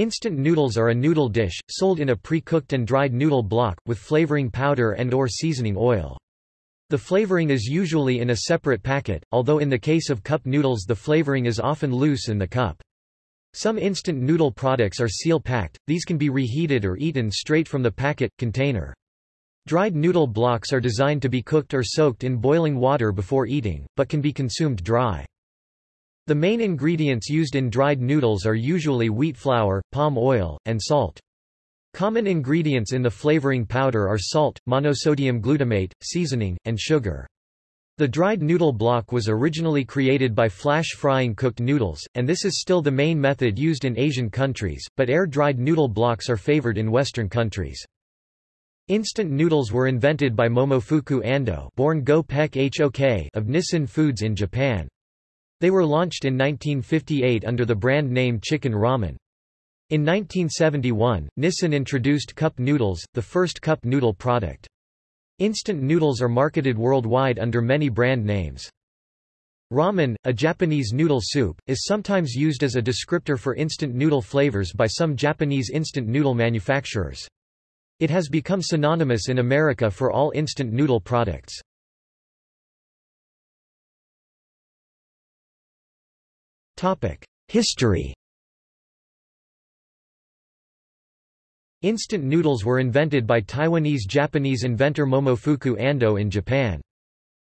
Instant noodles are a noodle dish, sold in a pre-cooked and dried noodle block, with flavoring powder and or seasoning oil. The flavoring is usually in a separate packet, although in the case of cup noodles the flavoring is often loose in the cup. Some instant noodle products are seal-packed, these can be reheated or eaten straight from the packet, container. Dried noodle blocks are designed to be cooked or soaked in boiling water before eating, but can be consumed dry. The main ingredients used in dried noodles are usually wheat flour, palm oil, and salt. Common ingredients in the flavoring powder are salt, monosodium glutamate, seasoning, and sugar. The dried noodle block was originally created by flash frying cooked noodles, and this is still the main method used in Asian countries, but air-dried noodle blocks are favored in Western countries. Instant noodles were invented by Momofuku Ando born Go Hok of Nissin Foods in Japan. They were launched in 1958 under the brand name Chicken Ramen. In 1971, Nissin introduced cup noodles, the first cup noodle product. Instant noodles are marketed worldwide under many brand names. Ramen, a Japanese noodle soup, is sometimes used as a descriptor for instant noodle flavors by some Japanese instant noodle manufacturers. It has become synonymous in America for all instant noodle products. History Instant noodles were invented by Taiwanese-Japanese inventor Momofuku Ando in Japan.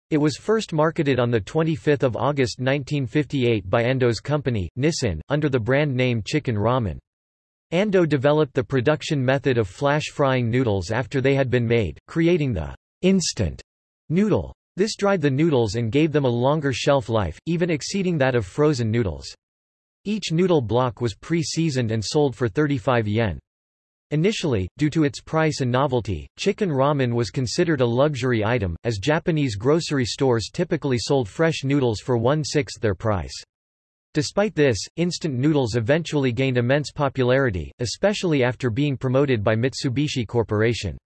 It was first marketed on 25 August 1958 by Ando's company, Nissin, under the brand name Chicken Ramen. Ando developed the production method of flash frying noodles after they had been made, creating the instant noodle. This dried the noodles and gave them a longer shelf life, even exceeding that of frozen noodles. Each noodle block was pre-seasoned and sold for 35 yen. Initially, due to its price and novelty, chicken ramen was considered a luxury item, as Japanese grocery stores typically sold fresh noodles for one-sixth their price. Despite this, instant noodles eventually gained immense popularity, especially after being promoted by Mitsubishi Corporation.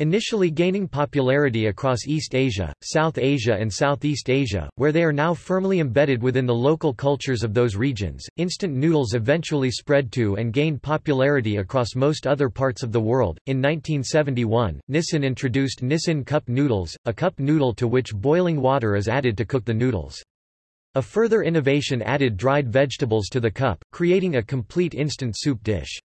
Initially gaining popularity across East Asia, South Asia and Southeast Asia, where they are now firmly embedded within the local cultures of those regions, instant noodles eventually spread to and gained popularity across most other parts of the world. In 1971, Nissin introduced Nissin Cup Noodles, a cup noodle to which boiling water is added to cook the noodles. A further innovation added dried vegetables to the cup, creating a complete instant soup dish.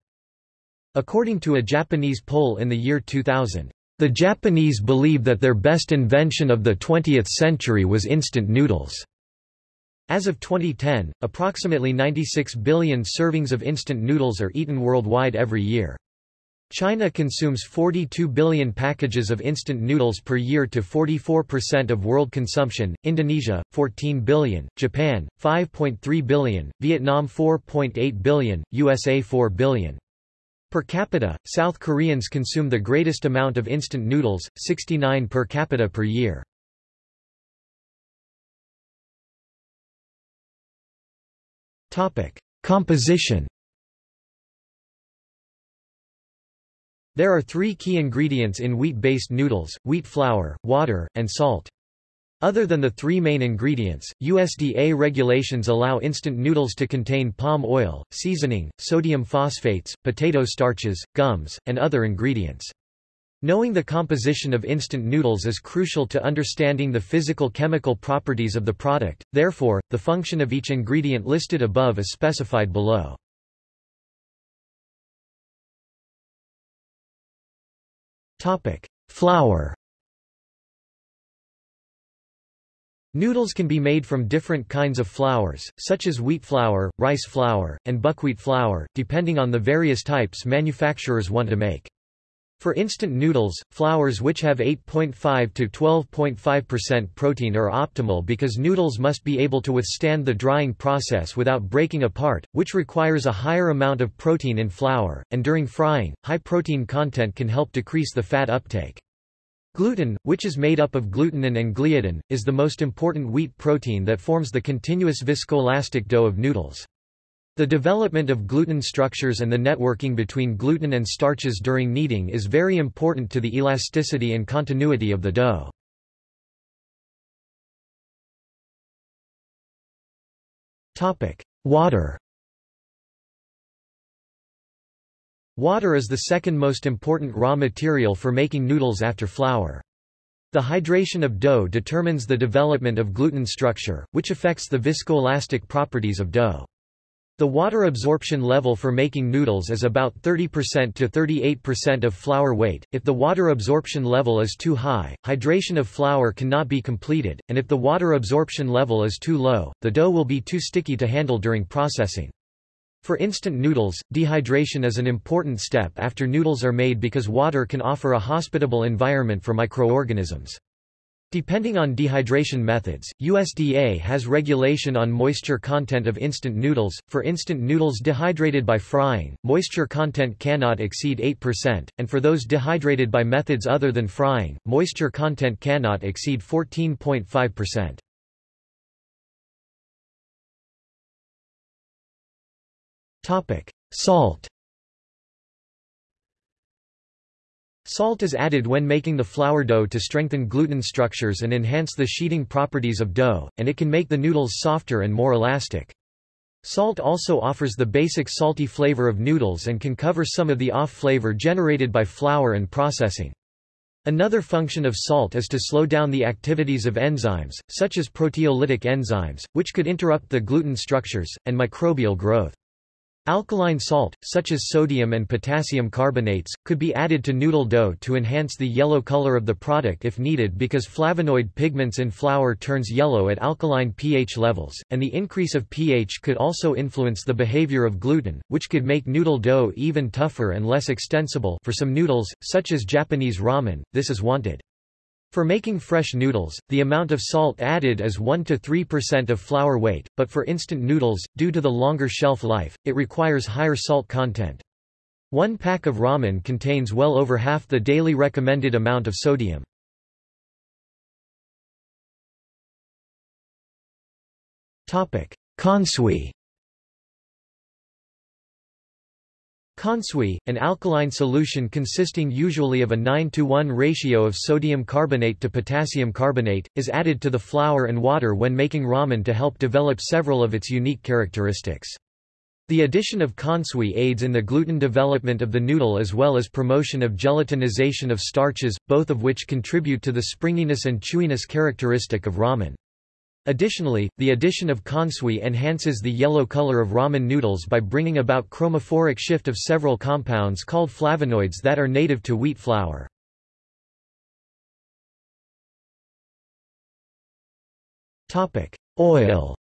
According to a Japanese poll in the year 2000, the Japanese believe that their best invention of the 20th century was instant noodles. As of 2010, approximately 96 billion servings of instant noodles are eaten worldwide every year. China consumes 42 billion packages of instant noodles per year to 44% of world consumption, Indonesia, 14 billion, Japan, 5.3 billion, Vietnam 4.8 billion, USA 4 billion. Per capita, South Koreans consume the greatest amount of instant noodles, 69 per capita per year. Composition There are three key ingredients in wheat-based noodles, wheat flour, water, and salt. Other than the three main ingredients, USDA regulations allow instant noodles to contain palm oil, seasoning, sodium phosphates, potato starches, gums, and other ingredients. Knowing the composition of instant noodles is crucial to understanding the physical-chemical properties of the product, therefore, the function of each ingredient listed above is specified below. Flour Noodles can be made from different kinds of flours, such as wheat flour, rice flour, and buckwheat flour, depending on the various types manufacturers want to make. For instant noodles, flours which have 8.5 to 12.5% protein are optimal because noodles must be able to withstand the drying process without breaking apart, which requires a higher amount of protein in flour, and during frying, high protein content can help decrease the fat uptake. Gluten, which is made up of glutenin and gliadin, is the most important wheat protein that forms the continuous viscoelastic dough of noodles. The development of gluten structures and the networking between gluten and starches during kneading is very important to the elasticity and continuity of the dough. Water Water is the second most important raw material for making noodles after flour. The hydration of dough determines the development of gluten structure, which affects the viscoelastic properties of dough. The water absorption level for making noodles is about 30% to 38% of flour weight. If the water absorption level is too high, hydration of flour cannot be completed, and if the water absorption level is too low, the dough will be too sticky to handle during processing. For instant noodles, dehydration is an important step after noodles are made because water can offer a hospitable environment for microorganisms. Depending on dehydration methods, USDA has regulation on moisture content of instant noodles. For instant noodles dehydrated by frying, moisture content cannot exceed 8%, and for those dehydrated by methods other than frying, moisture content cannot exceed 14.5%. Topic: Salt Salt is added when making the flour dough to strengthen gluten structures and enhance the sheeting properties of dough, and it can make the noodles softer and more elastic. Salt also offers the basic salty flavor of noodles and can cover some of the off flavor generated by flour and processing. Another function of salt is to slow down the activities of enzymes, such as proteolytic enzymes, which could interrupt the gluten structures, and microbial growth. Alkaline salt, such as sodium and potassium carbonates, could be added to noodle dough to enhance the yellow color of the product if needed because flavonoid pigments in flour turns yellow at alkaline pH levels, and the increase of pH could also influence the behavior of gluten, which could make noodle dough even tougher and less extensible for some noodles, such as Japanese ramen, this is wanted. For making fresh noodles, the amount of salt added is 1 to 3% of flour weight, but for instant noodles, due to the longer shelf life, it requires higher salt content. One pack of ramen contains well over half the daily recommended amount of sodium. Topic: Kansui Kansui, an alkaline solution consisting usually of a 9 to 1 ratio of sodium carbonate to potassium carbonate, is added to the flour and water when making ramen to help develop several of its unique characteristics. The addition of kansui aids in the gluten development of the noodle as well as promotion of gelatinization of starches, both of which contribute to the springiness and chewiness characteristic of ramen. Additionally, the addition of kansui enhances the yellow color of ramen noodles by bringing about chromophoric shift of several compounds called flavonoids that are native to wheat flour. Oil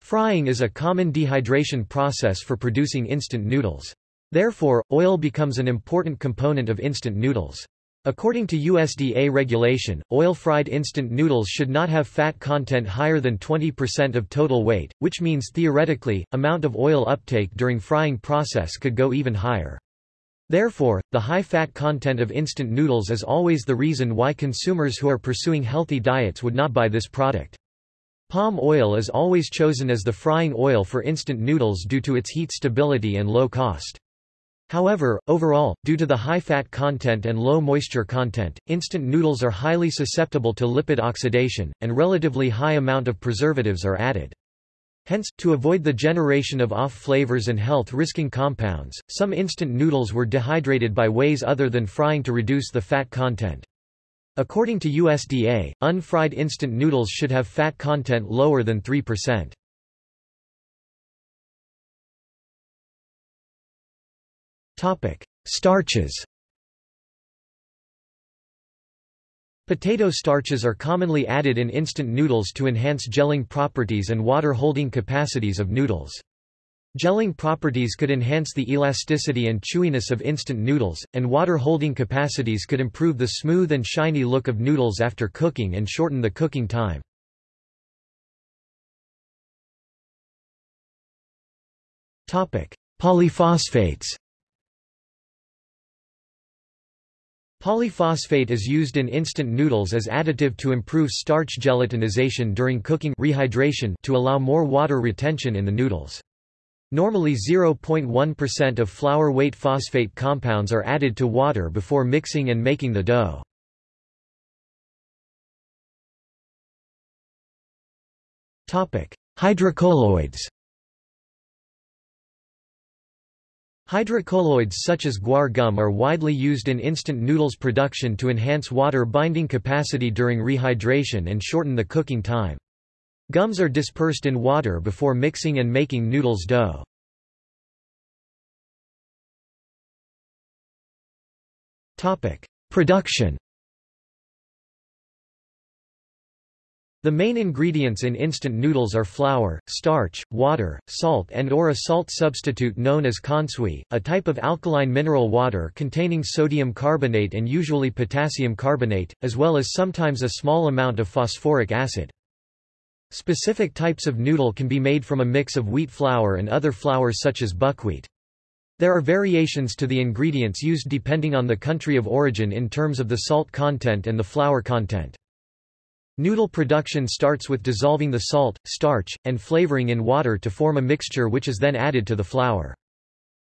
Frying is a common dehydration process for producing instant noodles. Therefore, oil becomes an important component of instant noodles. According to USDA regulation, oil-fried instant noodles should not have fat content higher than 20% of total weight, which means theoretically, amount of oil uptake during frying process could go even higher. Therefore, the high fat content of instant noodles is always the reason why consumers who are pursuing healthy diets would not buy this product. Palm oil is always chosen as the frying oil for instant noodles due to its heat stability and low cost. However, overall, due to the high fat content and low moisture content, instant noodles are highly susceptible to lipid oxidation, and relatively high amount of preservatives are added. Hence, to avoid the generation of off flavors and health-risking compounds, some instant noodles were dehydrated by ways other than frying to reduce the fat content. According to USDA, unfried instant noodles should have fat content lower than 3%. Topic: Starches. Potato starches are commonly added in instant noodles to enhance gelling properties and water-holding capacities of noodles. Gelling properties could enhance the elasticity and chewiness of instant noodles, and water-holding capacities could improve the smooth and shiny look of noodles after cooking and shorten the cooking time. Polyphosphates Polyphosphate is used in instant noodles as additive to improve starch gelatinization during cooking rehydration to allow more water retention in the noodles. Normally 0.1% of flour weight phosphate compounds are added to water before mixing and making the dough. Hydrocolloids Hydrocolloids such as guar gum are widely used in instant noodles production to enhance water binding capacity during rehydration and shorten the cooking time. Gums are dispersed in water before mixing and making noodles dough. Production The main ingredients in instant noodles are flour, starch, water, salt and or a salt substitute known as kansui, a type of alkaline mineral water containing sodium carbonate and usually potassium carbonate, as well as sometimes a small amount of phosphoric acid. Specific types of noodle can be made from a mix of wheat flour and other flours such as buckwheat. There are variations to the ingredients used depending on the country of origin in terms of the salt content and the flour content. Noodle production starts with dissolving the salt, starch, and flavoring in water to form a mixture which is then added to the flour.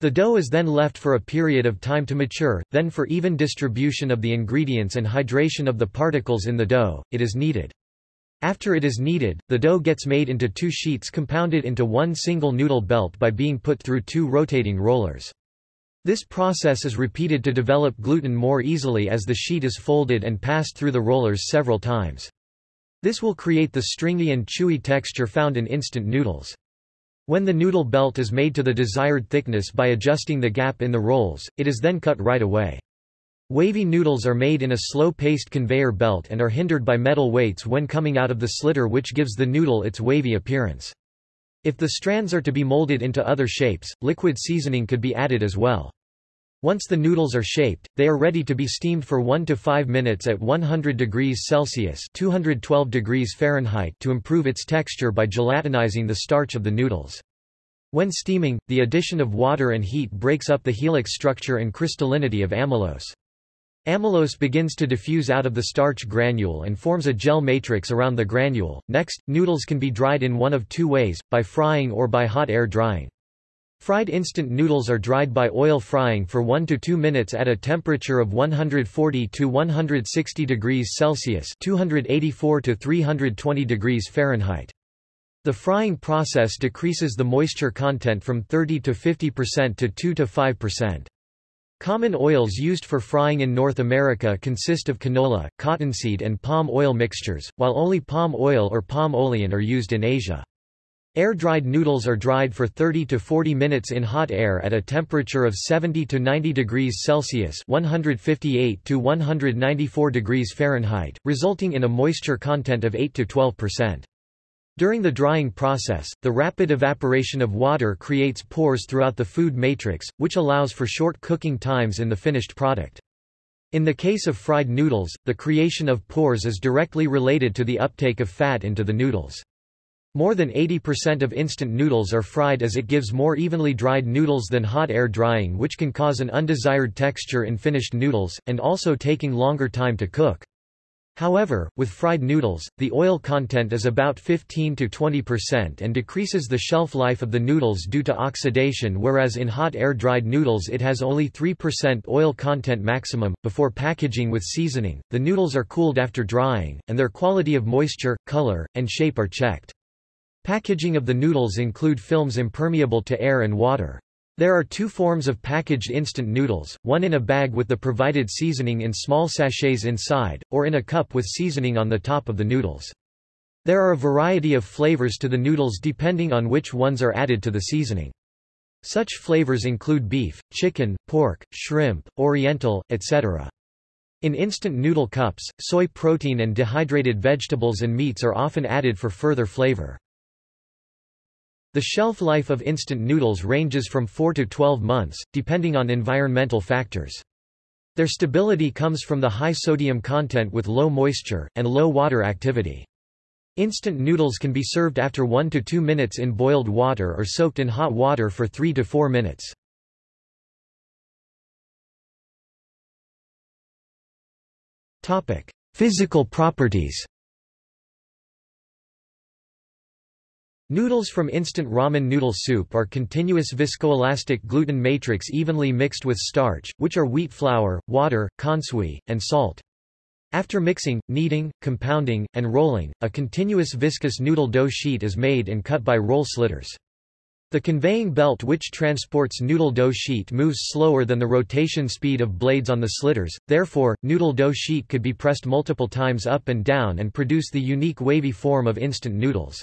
The dough is then left for a period of time to mature, then for even distribution of the ingredients and hydration of the particles in the dough, it is kneaded. After it is kneaded, the dough gets made into two sheets compounded into one single noodle belt by being put through two rotating rollers. This process is repeated to develop gluten more easily as the sheet is folded and passed through the rollers several times. This will create the stringy and chewy texture found in instant noodles. When the noodle belt is made to the desired thickness by adjusting the gap in the rolls, it is then cut right away. Wavy noodles are made in a slow-paced conveyor belt and are hindered by metal weights when coming out of the slitter which gives the noodle its wavy appearance. If the strands are to be molded into other shapes, liquid seasoning could be added as well. Once the noodles are shaped, they are ready to be steamed for 1 to 5 minutes at 100 degrees Celsius 212 degrees Fahrenheit to improve its texture by gelatinizing the starch of the noodles. When steaming, the addition of water and heat breaks up the helix structure and crystallinity of amylose. Amylose begins to diffuse out of the starch granule and forms a gel matrix around the granule. Next, noodles can be dried in one of two ways, by frying or by hot air drying. Fried instant noodles are dried by oil frying for 1 to 2 minutes at a temperature of 140 to 160 degrees Celsius, 284 to 320 degrees Fahrenheit. The frying process decreases the moisture content from 30 to 50% to 2 to 5%. Common oils used for frying in North America consist of canola, cottonseed and palm oil mixtures, while only palm oil or palm olein are used in Asia. Air-dried noodles are dried for 30 to 40 minutes in hot air at a temperature of 70 to 90 degrees Celsius 158 to 194 degrees Fahrenheit, resulting in a moisture content of 8 to 12%. During the drying process, the rapid evaporation of water creates pores throughout the food matrix, which allows for short cooking times in the finished product. In the case of fried noodles, the creation of pores is directly related to the uptake of fat into the noodles. More than 80% of instant noodles are fried as it gives more evenly dried noodles than hot air drying which can cause an undesired texture in finished noodles, and also taking longer time to cook. However, with fried noodles, the oil content is about 15 to 20% and decreases the shelf life of the noodles due to oxidation whereas in hot air-dried noodles it has only 3% oil content maximum. Before packaging with seasoning, the noodles are cooled after drying, and their quality of moisture, color, and shape are checked. Packaging of the noodles include films impermeable to air and water. There are two forms of packaged instant noodles, one in a bag with the provided seasoning in small sachets inside, or in a cup with seasoning on the top of the noodles. There are a variety of flavors to the noodles depending on which ones are added to the seasoning. Such flavors include beef, chicken, pork, shrimp, oriental, etc. In instant noodle cups, soy protein and dehydrated vegetables and meats are often added for further flavor. The shelf life of instant noodles ranges from 4 to 12 months, depending on environmental factors. Their stability comes from the high sodium content with low moisture, and low water activity. Instant noodles can be served after 1 to 2 minutes in boiled water or soaked in hot water for 3 to 4 minutes. Physical properties Noodles from instant ramen noodle soup are continuous viscoelastic gluten matrix evenly mixed with starch, which are wheat flour, water, kansui, and salt. After mixing, kneading, compounding, and rolling, a continuous viscous noodle dough sheet is made and cut by roll slitters. The conveying belt which transports noodle dough sheet moves slower than the rotation speed of blades on the slitters, therefore, noodle dough sheet could be pressed multiple times up and down and produce the unique wavy form of instant noodles.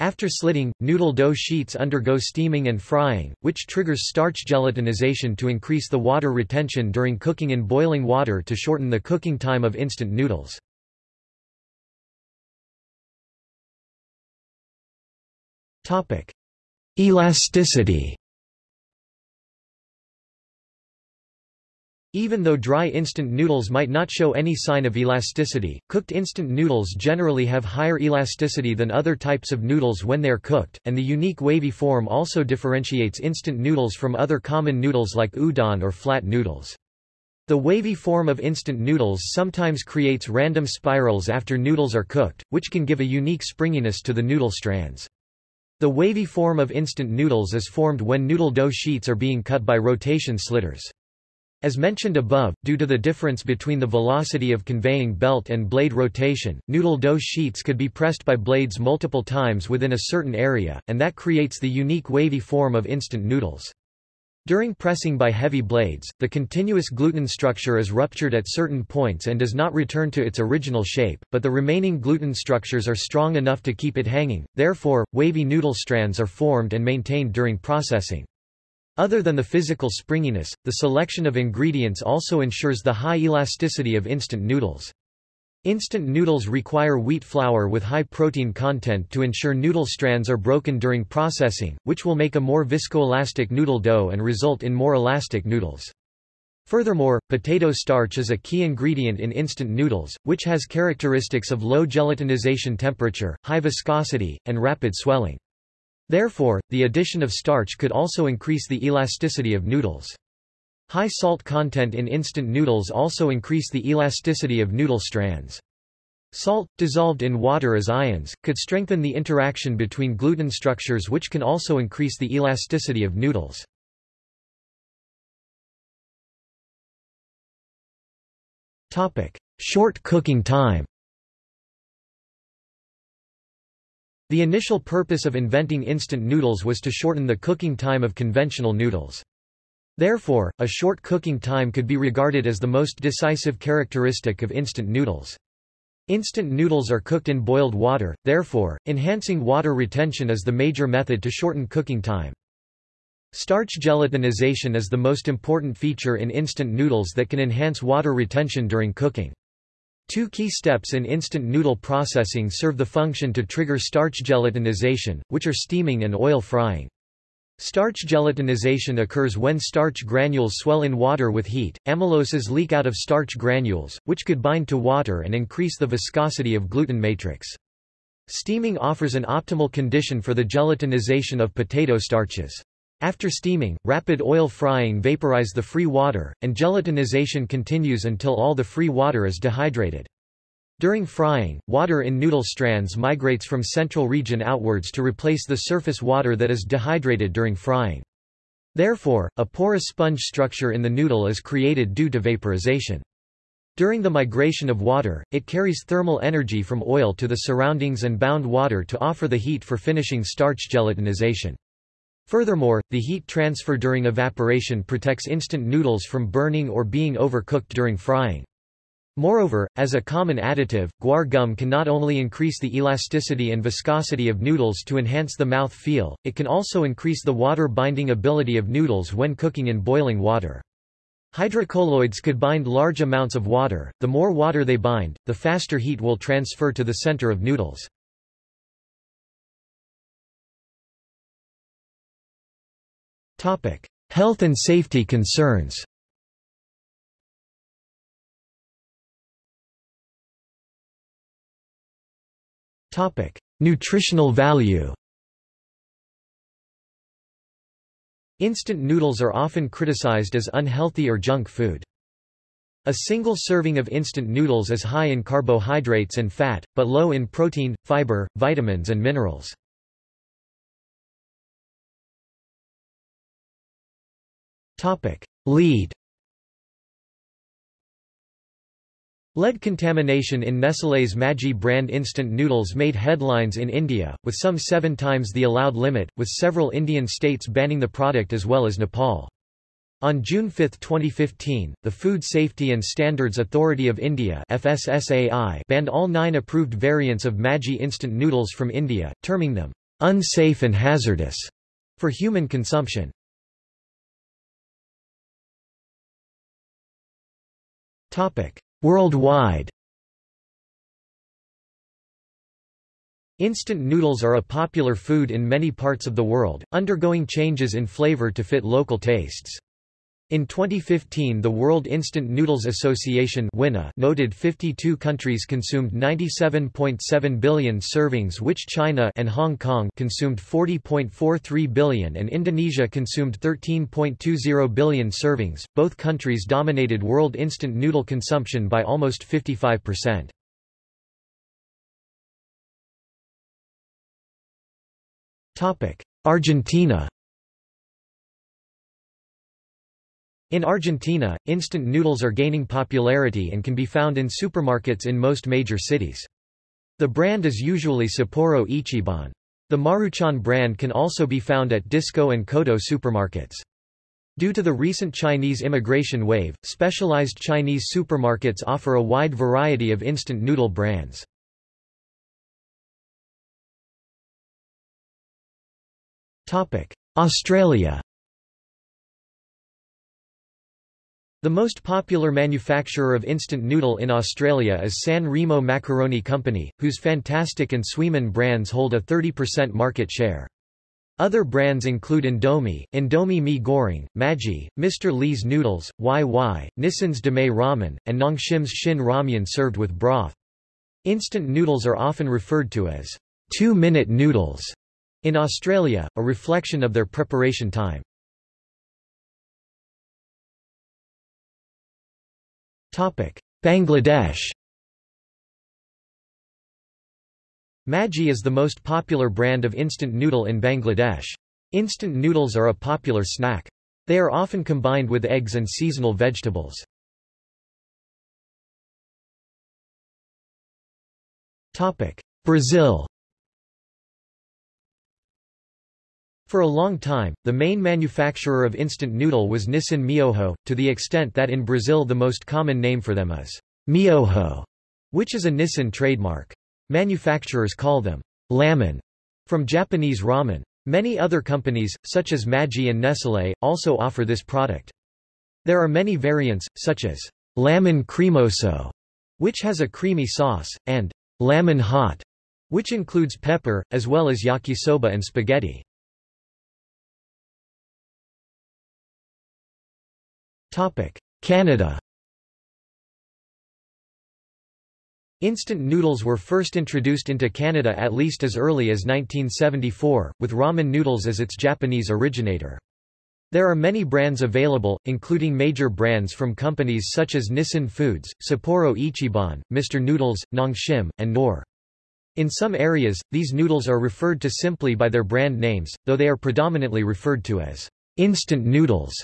After slitting, noodle dough sheets undergo steaming and frying, which triggers starch gelatinization to increase the water retention during cooking in boiling water to shorten the cooking time of instant noodles. Elasticity Even though dry instant noodles might not show any sign of elasticity, cooked instant noodles generally have higher elasticity than other types of noodles when they are cooked, and the unique wavy form also differentiates instant noodles from other common noodles like udon or flat noodles. The wavy form of instant noodles sometimes creates random spirals after noodles are cooked, which can give a unique springiness to the noodle strands. The wavy form of instant noodles is formed when noodle dough sheets are being cut by rotation slitters. As mentioned above, due to the difference between the velocity of conveying belt and blade rotation, noodle dough sheets could be pressed by blades multiple times within a certain area, and that creates the unique wavy form of instant noodles. During pressing by heavy blades, the continuous gluten structure is ruptured at certain points and does not return to its original shape, but the remaining gluten structures are strong enough to keep it hanging, therefore, wavy noodle strands are formed and maintained during processing. Other than the physical springiness, the selection of ingredients also ensures the high elasticity of instant noodles. Instant noodles require wheat flour with high protein content to ensure noodle strands are broken during processing, which will make a more viscoelastic noodle dough and result in more elastic noodles. Furthermore, potato starch is a key ingredient in instant noodles, which has characteristics of low gelatinization temperature, high viscosity, and rapid swelling. Therefore, the addition of starch could also increase the elasticity of noodles. High salt content in instant noodles also increase the elasticity of noodle strands. Salt, dissolved in water as ions, could strengthen the interaction between gluten structures which can also increase the elasticity of noodles. Short cooking time The initial purpose of inventing instant noodles was to shorten the cooking time of conventional noodles. Therefore, a short cooking time could be regarded as the most decisive characteristic of instant noodles. Instant noodles are cooked in boiled water, therefore, enhancing water retention is the major method to shorten cooking time. Starch gelatinization is the most important feature in instant noodles that can enhance water retention during cooking. Two key steps in instant noodle processing serve the function to trigger starch gelatinization, which are steaming and oil frying. Starch gelatinization occurs when starch granules swell in water with heat, amyloses leak out of starch granules, which could bind to water and increase the viscosity of gluten matrix. Steaming offers an optimal condition for the gelatinization of potato starches. After steaming, rapid oil frying vaporize the free water, and gelatinization continues until all the free water is dehydrated. During frying, water in noodle strands migrates from central region outwards to replace the surface water that is dehydrated during frying. Therefore, a porous sponge structure in the noodle is created due to vaporization. During the migration of water, it carries thermal energy from oil to the surroundings and bound water to offer the heat for finishing starch gelatinization. Furthermore, the heat transfer during evaporation protects instant noodles from burning or being overcooked during frying. Moreover, as a common additive, guar gum can not only increase the elasticity and viscosity of noodles to enhance the mouth feel, it can also increase the water binding ability of noodles when cooking in boiling water. Hydrocolloids could bind large amounts of water, the more water they bind, the faster heat will transfer to the center of noodles. Health and safety concerns Topic: Nutritional value. Instant noodles are often criticized as unhealthy or junk food. A single serving of instant noodles is high in carbohydrates and fat, but low in protein, fiber, vitamins and minerals. Topic: Lead Lead contamination in Nestlé's Maggi brand instant noodles made headlines in India, with some seven times the allowed limit, with several Indian states banning the product as well as Nepal. On June 5, 2015, the Food Safety and Standards Authority of India FSSAI banned all nine approved variants of Maggi instant noodles from India, terming them unsafe and hazardous for human consumption. Worldwide Instant noodles are a popular food in many parts of the world, undergoing changes in flavor to fit local tastes. In 2015 the World Instant Noodles Association noted 52 countries consumed 97.7 billion servings which China and Hong Kong consumed 40.43 billion and Indonesia consumed 13.20 billion servings. Both countries dominated world instant noodle consumption by almost 55%. Argentina In Argentina, instant noodles are gaining popularity and can be found in supermarkets in most major cities. The brand is usually Sapporo Ichiban. The Maruchan brand can also be found at Disco and Coto supermarkets. Due to the recent Chinese immigration wave, specialized Chinese supermarkets offer a wide variety of instant noodle brands. Australia The most popular manufacturer of instant noodle in Australia is San Remo Macaroni Company, whose Fantastic and Suimin brands hold a 30% market share. Other brands include Indomie, Indomie Mi Goreng, Maggi, Mr. Lee's Noodles, Wai Wai, Nissin's Demae Ramen, and Nongshim's Shin Ramyun served with broth. Instant noodles are often referred to as two-minute noodles in Australia, a reflection of their preparation time. Bangladesh Maggi is the most popular brand of instant noodle in Bangladesh. Instant noodles are a popular snack. They are often combined with eggs and seasonal vegetables. Brazil For a long time, the main manufacturer of instant noodle was Nissin Miojo, to the extent that in Brazil the most common name for them is Miojo, which is a Nissin trademark. Manufacturers call them lamen, from Japanese ramen. Many other companies, such as Maggi and Nestlé, also offer this product. There are many variants, such as Lamen Cremoso, which has a creamy sauce, and Lamen Hot, which includes pepper, as well as yakisoba and spaghetti. Canada Instant noodles were first introduced into Canada at least as early as 1974, with ramen noodles as its Japanese originator. There are many brands available, including major brands from companies such as Nissin Foods, Sapporo Ichiban, Mr. Noodles, Nongshim, and Knorr. In some areas, these noodles are referred to simply by their brand names, though they are predominantly referred to as instant noodles.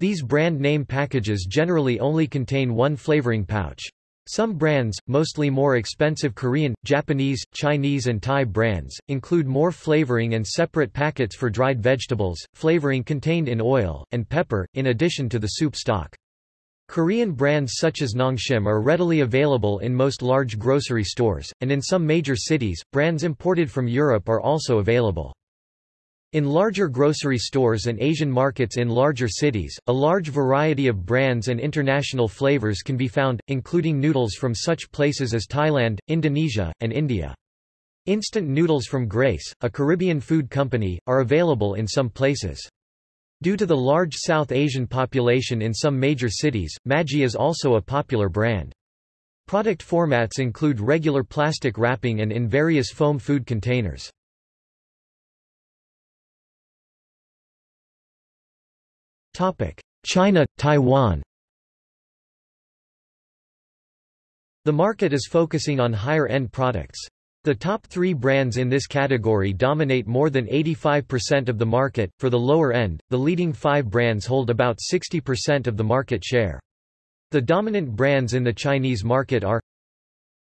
These brand name packages generally only contain one flavoring pouch. Some brands, mostly more expensive Korean, Japanese, Chinese and Thai brands, include more flavoring and separate packets for dried vegetables, flavoring contained in oil, and pepper, in addition to the soup stock. Korean brands such as Nongshim are readily available in most large grocery stores, and in some major cities, brands imported from Europe are also available. In larger grocery stores and Asian markets in larger cities, a large variety of brands and international flavors can be found, including noodles from such places as Thailand, Indonesia, and India. Instant noodles from Grace, a Caribbean food company, are available in some places. Due to the large South Asian population in some major cities, Maggi is also a popular brand. Product formats include regular plastic wrapping and in various foam food containers. China, Taiwan The market is focusing on higher-end products. The top three brands in this category dominate more than 85% of the market. For the lower end, the leading five brands hold about 60% of the market share. The dominant brands in the Chinese market are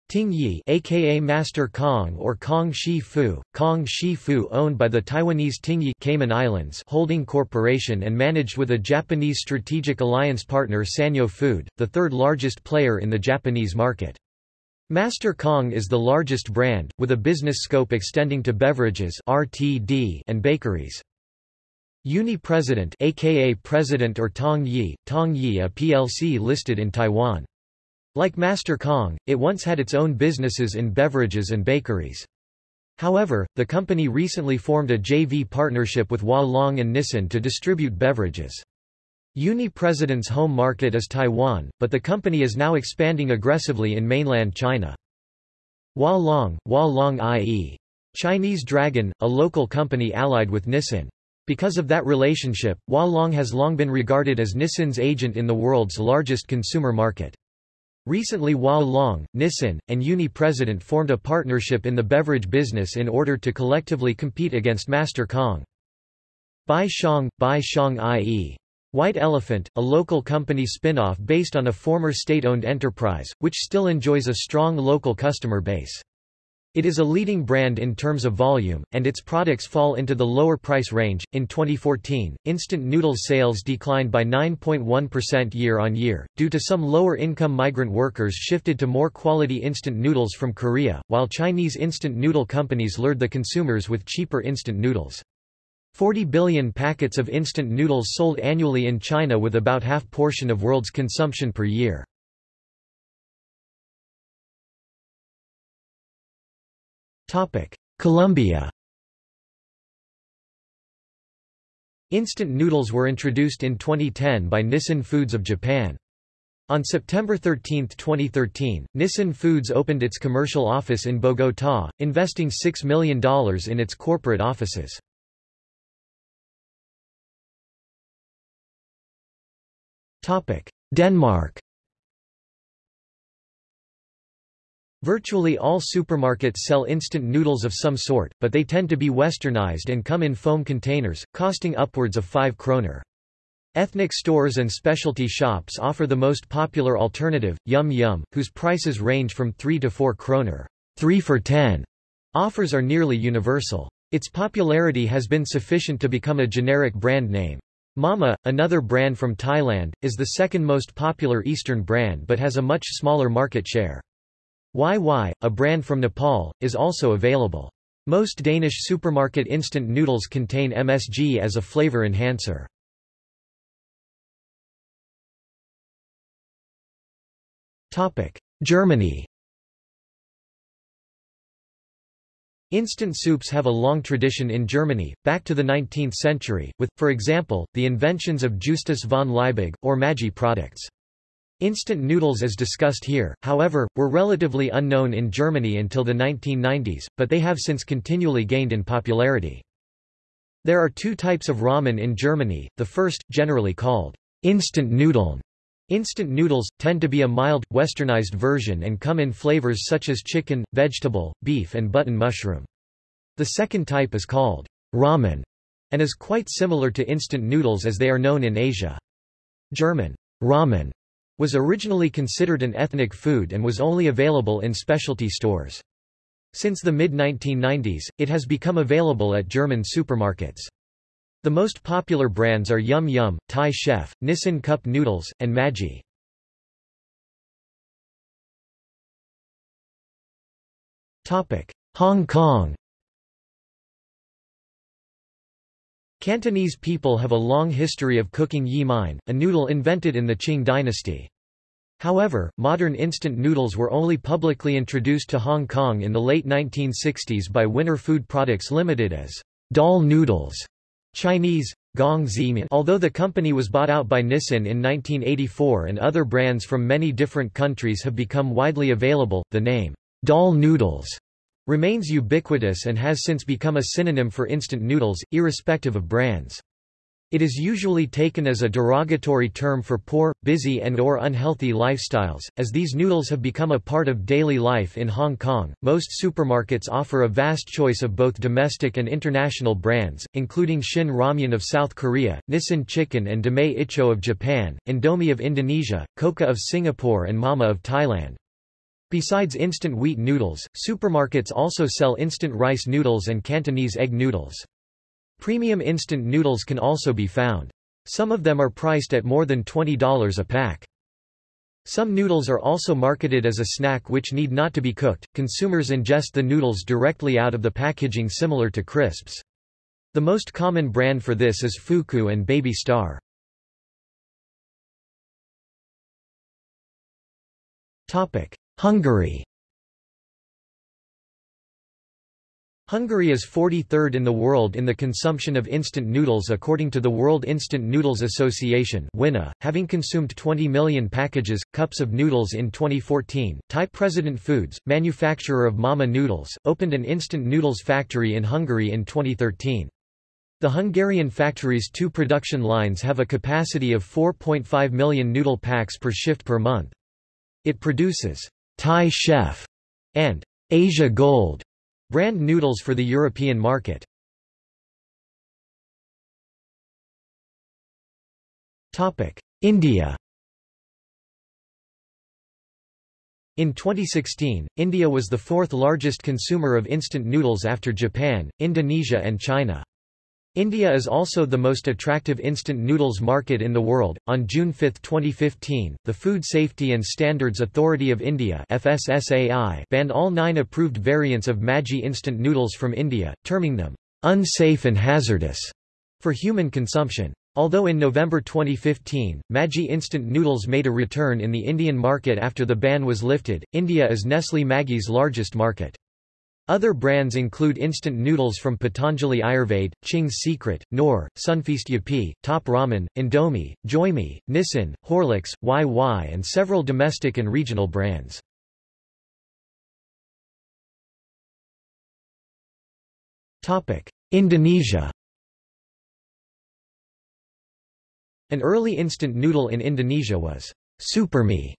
Tingyi aka Master Kong or Kong Shi Fu, Kong Shi Fu owned by the Taiwanese Tingyi Cayman Islands Holding Corporation and managed with a Japanese strategic alliance partner Sanyo Food, the third largest player in the Japanese market. Master Kong is the largest brand, with a business scope extending to beverages RTD and bakeries. Uni President aka President or Tong Yi, Tong Yi a PLC listed in Taiwan. Like Master Kong, it once had its own businesses in beverages and bakeries. However, the company recently formed a JV partnership with Hua Long and Nissin to distribute beverages. Uni President's home market is Taiwan, but the company is now expanding aggressively in mainland China. Hua Long, Hua Long i.e. Chinese Dragon, a local company allied with Nissin. Because of that relationship, Hua Long has long been regarded as Nissin's agent in the world's largest consumer market. Recently Hua Long, Nissin, and Uni President formed a partnership in the beverage business in order to collectively compete against Master Kong. Bai Xiang, Bai Xiang i.e. White Elephant, a local company spin-off based on a former state-owned enterprise, which still enjoys a strong local customer base. It is a leading brand in terms of volume, and its products fall into the lower price range. In 2014, instant noodles sales declined by 9.1% year on year, due to some lower income migrant workers shifted to more quality instant noodles from Korea, while Chinese instant noodle companies lured the consumers with cheaper instant noodles. 40 billion packets of instant noodles sold annually in China with about half portion of world's consumption per year. Colombia Instant noodles were introduced in 2010 by Nissin Foods of Japan. On September 13, 2013, Nissin Foods opened its commercial office in Bogotá, investing $6 million in its corporate offices. Denmark Virtually all supermarkets sell instant noodles of some sort, but they tend to be westernized and come in foam containers, costing upwards of 5 kroner. Ethnic stores and specialty shops offer the most popular alternative, Yum Yum, whose prices range from 3 to 4 kroner. 3 for 10 offers are nearly universal. Its popularity has been sufficient to become a generic brand name. Mama, another brand from Thailand, is the second most popular Eastern brand but has a much smaller market share. Wai Wai, a brand from Nepal, is also available. Most Danish supermarket instant noodles contain MSG as a flavor enhancer. Germany Instant soups have a long tradition in Germany, back to the 19th century, with, for example, the inventions of Justus von Liebig, or Maggi products. Instant noodles as discussed here, however, were relatively unknown in Germany until the 1990s, but they have since continually gained in popularity. There are two types of ramen in Germany, the first, generally called instant noodle. Instant noodles, tend to be a mild, westernized version and come in flavors such as chicken, vegetable, beef and button mushroom. The second type is called ramen, and is quite similar to instant noodles as they are known in Asia. German ramen was originally considered an ethnic food and was only available in specialty stores. Since the mid-1990s, it has become available at German supermarkets. The most popular brands are Yum Yum, Thai Chef, Nissin Cup Noodles, and Maggi. Hong Kong Cantonese people have a long history of cooking yi mein, a noodle invented in the Qing dynasty. However, modern instant noodles were only publicly introduced to Hong Kong in the late 1960s by Winner Food Products Limited as doll noodles, Chinese, gong. Although the company was bought out by Nissin in 1984 and other brands from many different countries have become widely available, the name doll noodles remains ubiquitous and has since become a synonym for instant noodles, irrespective of brands. It is usually taken as a derogatory term for poor, busy and or unhealthy lifestyles, as these noodles have become a part of daily life in Hong Kong. Most supermarkets offer a vast choice of both domestic and international brands, including Shin Ramyun of South Korea, Nissin Chicken and Demae Iccho of Japan, Indomie of Indonesia, Koka of Singapore and Mama of Thailand. Besides instant wheat noodles, supermarkets also sell instant rice noodles and Cantonese egg noodles. Premium instant noodles can also be found. Some of them are priced at more than $20 a pack. Some noodles are also marketed as a snack which need not to be cooked. Consumers ingest the noodles directly out of the packaging similar to crisps. The most common brand for this is Fuku and Baby Star. Topic: Hungary Hungary is 43rd in the world in the consumption of instant noodles according to the World Instant Noodles Association WINA, having consumed 20 million packages, cups of noodles in 2014. Thai President Foods, manufacturer of Mama Noodles, opened an instant noodles factory in Hungary in 2013. The Hungarian factory's two production lines have a capacity of 4.5 million noodle packs per shift per month. It produces Thai Chef and Asia Gold Brand noodles for the European market. India In 2016, India was the fourth largest consumer of instant noodles after Japan, Indonesia and China. India is also the most attractive instant noodles market in the world. On June 5, 2015, the Food Safety and Standards Authority of India (FSSAI) banned all 9 approved variants of Maggi instant noodles from India, terming them unsafe and hazardous for human consumption. Although in November 2015, Maggi instant noodles made a return in the Indian market after the ban was lifted, India is Nestle Maggi's largest market. Other brands include instant noodles from Patanjali Ayurved, Ching's Secret, Knorr, Sunfeast Yupi, Top Ramen, Indomie, Joyme, Nissin, Horlicks, Wai Wai and several domestic and regional brands. Indonesia An early instant noodle in Indonesia was Supermie,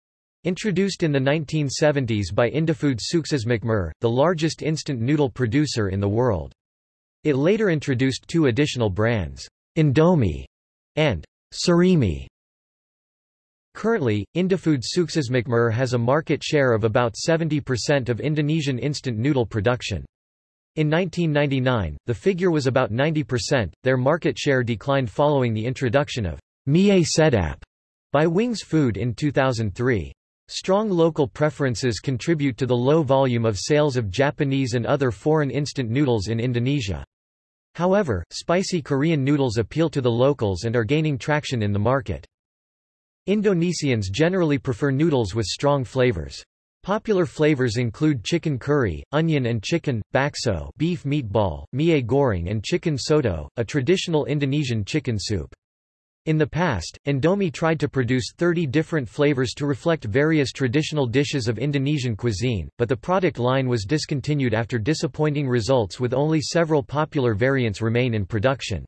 Introduced in the 1970s by Indofood Suksesmakmur, the largest instant noodle producer in the world. It later introduced two additional brands, Indomie and Sarimi. Currently, Indafood Indofood Suksesmakmur has a market share of about 70% of Indonesian instant noodle production. In 1999, the figure was about 90%. Their market share declined following the introduction of Mie Sedap by Wings Food in 2003. Strong local preferences contribute to the low volume of sales of Japanese and other foreign instant noodles in Indonesia. However, spicy Korean noodles appeal to the locals and are gaining traction in the market. Indonesians generally prefer noodles with strong flavors. Popular flavors include chicken curry, onion and chicken, bakso beef meatball, mie goreng and chicken soto, a traditional Indonesian chicken soup. In the past, Indomie tried to produce 30 different flavors to reflect various traditional dishes of Indonesian cuisine, but the product line was discontinued after disappointing results with only several popular variants remain in production.